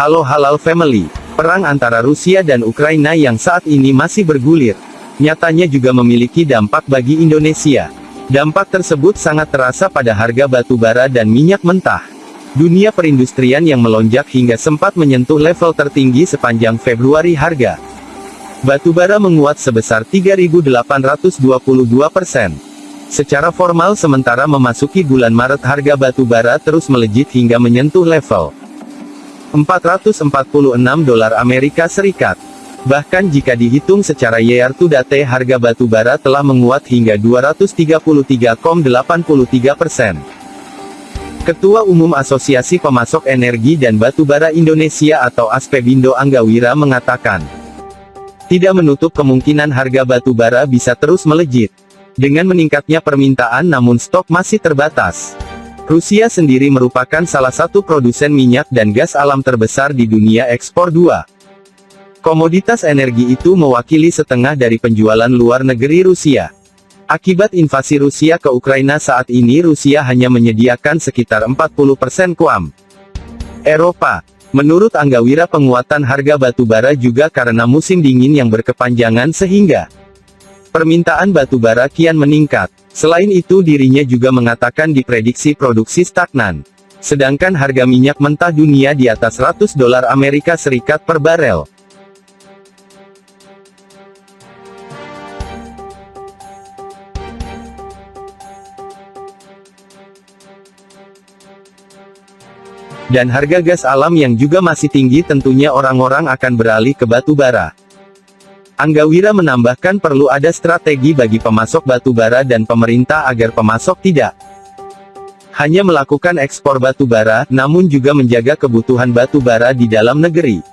Halo Halal Family, perang antara Rusia dan Ukraina yang saat ini masih bergulir, nyatanya juga memiliki dampak bagi Indonesia. Dampak tersebut sangat terasa pada harga batu bara dan minyak mentah. Dunia perindustrian yang melonjak hingga sempat menyentuh level tertinggi sepanjang Februari harga. Batu bara menguat sebesar 3.822 persen. Secara formal sementara memasuki bulan Maret harga batu bara terus melejit hingga menyentuh level 446 dolar Amerika Serikat. Bahkan jika dihitung secara year to date harga batu bara telah menguat hingga 233,83 persen. Ketua Umum Asosiasi Pemasok Energi dan Batu Bara Indonesia atau Aspebindo Anggawira mengatakan, tidak menutup kemungkinan harga batu bara bisa terus melejit. Dengan meningkatnya permintaan namun stok masih terbatas. Rusia sendiri merupakan salah satu produsen minyak dan gas alam terbesar di dunia ekspor 2. Komoditas energi itu mewakili setengah dari penjualan luar negeri Rusia. Akibat invasi Rusia ke Ukraina saat ini Rusia hanya menyediakan sekitar 40% kuam. Eropa. Menurut Anggawira penguatan harga batu bara juga karena musim dingin yang berkepanjangan sehingga permintaan batu bara kian meningkat. Selain itu dirinya juga mengatakan diprediksi produksi stagnan. Sedangkan harga minyak mentah dunia di atas 100 dolar Amerika Serikat per barel. Dan harga gas alam yang juga masih tinggi tentunya orang-orang akan beralih ke batu bara. Anggawira menambahkan perlu ada strategi bagi pemasok batu bara dan pemerintah agar pemasok tidak hanya melakukan ekspor batu bara, namun juga menjaga kebutuhan batu bara di dalam negeri.